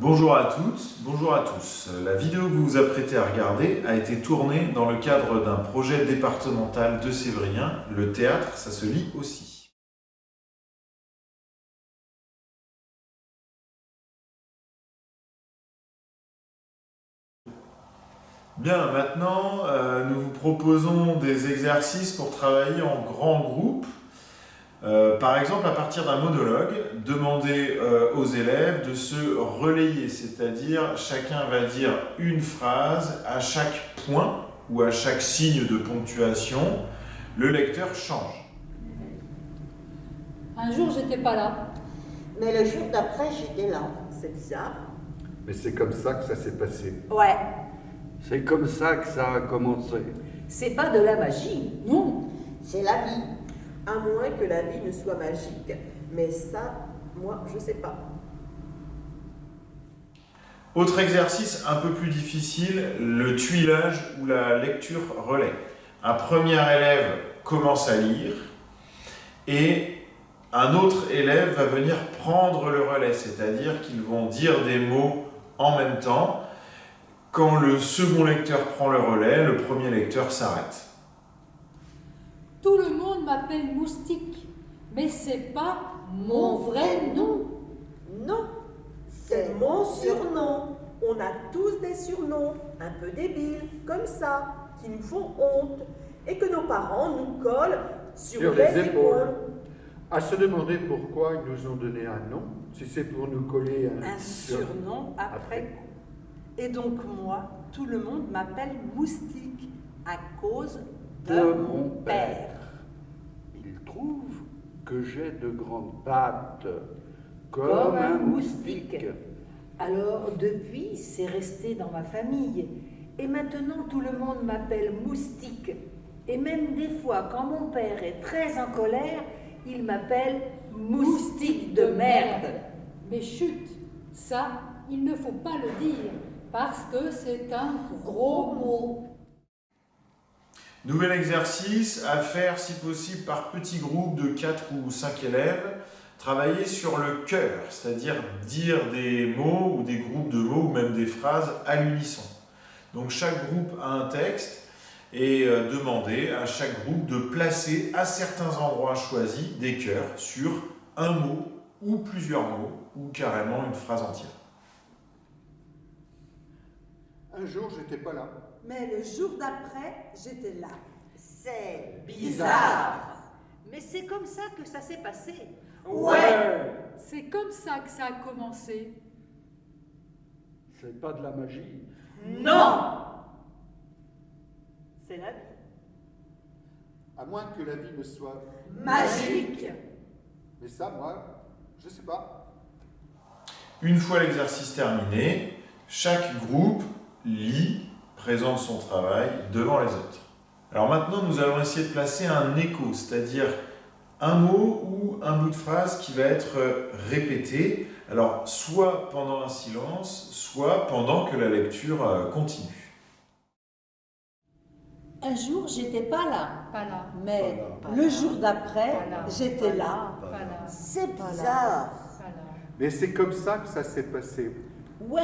Bonjour à toutes, bonjour à tous. La vidéo que vous vous apprêtez à regarder a été tournée dans le cadre d'un projet départemental de Sévrien. Le théâtre, ça se lit aussi. Bien, maintenant, euh, nous vous proposons des exercices pour travailler en grand groupe. Euh, par exemple, à partir d'un monologue, demandez euh, aux élèves de se relayer, c'est-à-dire chacun va dire une phrase à chaque point ou à chaque signe de ponctuation, le lecteur change. Un jour, j'étais pas là. Mais le jour d'après, j'étais là. C'est bizarre. Mais c'est comme ça que ça s'est passé. Ouais. C'est comme ça que ça a commencé. C'est pas de la magie. Non, C'est la vie. À moins que la vie ne soit magique. Mais ça, moi, je sais pas. Autre exercice un peu plus difficile, le tuilage ou la lecture relais. Un premier élève commence à lire et un autre élève va venir prendre le relais, c'est-à-dire qu'ils vont dire des mots en même temps. Quand le second lecteur prend le relais, le premier lecteur s'arrête. Tout le monde m'appelle Moustique, mais c'est pas mon vrai nom. Non. C'est mon surnom. On a tous des surnoms, un peu débiles, comme ça, qui nous font honte. Et que nos parents nous collent sur, Sur les, les épaules. épaules. À se demander pourquoi ils nous ont donné un nom, si c'est pour nous coller un, Un surnom après coup. Et donc moi, tout le monde m'appelle Moustique à cause de, mon père. Il trouve que j'ai de grandes pattes, comme, Comme un un moustique. moustique. Alors depuis, c'est resté dans ma famille. Et maintenant, tout le monde m'appelle Moustique. Et même des fois, quand mon père est très en colère, il m'appelle Moustique de merde. Mais chut, ça, il ne faut pas le dire, parce que c'est un gros mot. Nouvel exercice à faire si possible par petits groupes de 4 ou 5 élèves. Travailler sur le cœur, c'est-à-dire dire des mots ou des groupes de mots ou même des phrases à l'unisson. Donc chaque groupe a un texte et euh, demander à chaque groupe de placer à certains endroits choisis des cœurs sur un mot ou plusieurs mots ou carrément une phrase entière. Un jour, j'étais pas là. Mais le jour d'après, j'étais là. C'est Bizarre. Mais c'est comme ça que ça s'est passé. Ouais. C'est comme ça que ça a commencé. C'est pas de la magie. Non. C'est la vie. À moins que la vie ne soit. Magique. Mais ça, moi, je sais pas. Une fois l'exercice terminé, chaque groupe lit, présente son travail devant les autres. Alors maintenant, nous allons essayer de placer un écho, c'est-à-dire un mot ou un bout de phrase qui va être répété, alors soit pendant un silence, soit pendant que la lecture euh, continue. Un jour, j'étais pas là, Pas là, mais Pas le jour d'après, j'étais là. Là, C'est bizarre. pas là. Mais c'est comme ça que ça s'est passé. Ouais,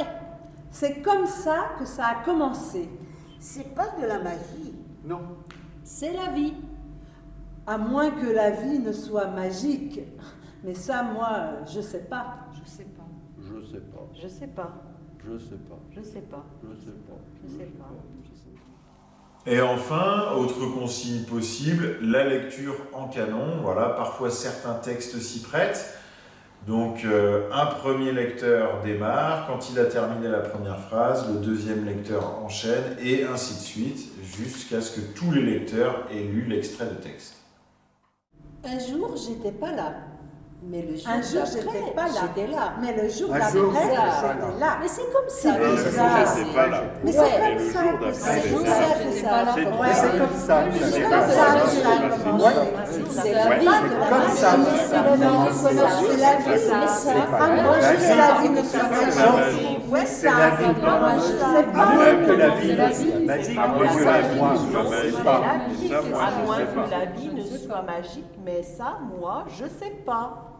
c'est comme ça que ça a commencé. C'est pas de la magie. Non. C'est la vie. À moins que la vie ne soit magique. Mais ça, moi, je sais pas. Je sais pas. Je sais pas. Je sais pas. Je sais pas. Je sais pas. Je sais pas. Je sais pas. Et enfin, autre consigne possible, la lecture en canon. Voilà, parfois certains textes s'y prêtent. Donc euh, un premier lecteur démarre, quand il a terminé la première phrase, le deuxième lecteur enchaîne, et ainsi de suite, jusqu'à ce que tous les lecteurs aient lu l'extrait de texte. Un jour, j'étais pas là. Mais le jour Un jour, d'après, j'étais pas là. j'étais là. Mais le jour d'après, j'étais là. Mais c'est comme C'est ça. bizarre. que J'étais ça Mais c'est comme ça C'est comme ça C'est-. C'est comme ça C'est comme ça. C'est C'est la la vie. vie. C'est comme ça. C'est la vie. C'est la vie. C'est Mais ça. ça, C'est la moins magie. que la vie C'est. Ouais, C'est ça. la vie. Sais À pas. moins que la vie C'est la ne vie, soit c'est magique. pas c'est pas. À moins que pas. la vie ne soit magique, mais ça, moi, je sais pas.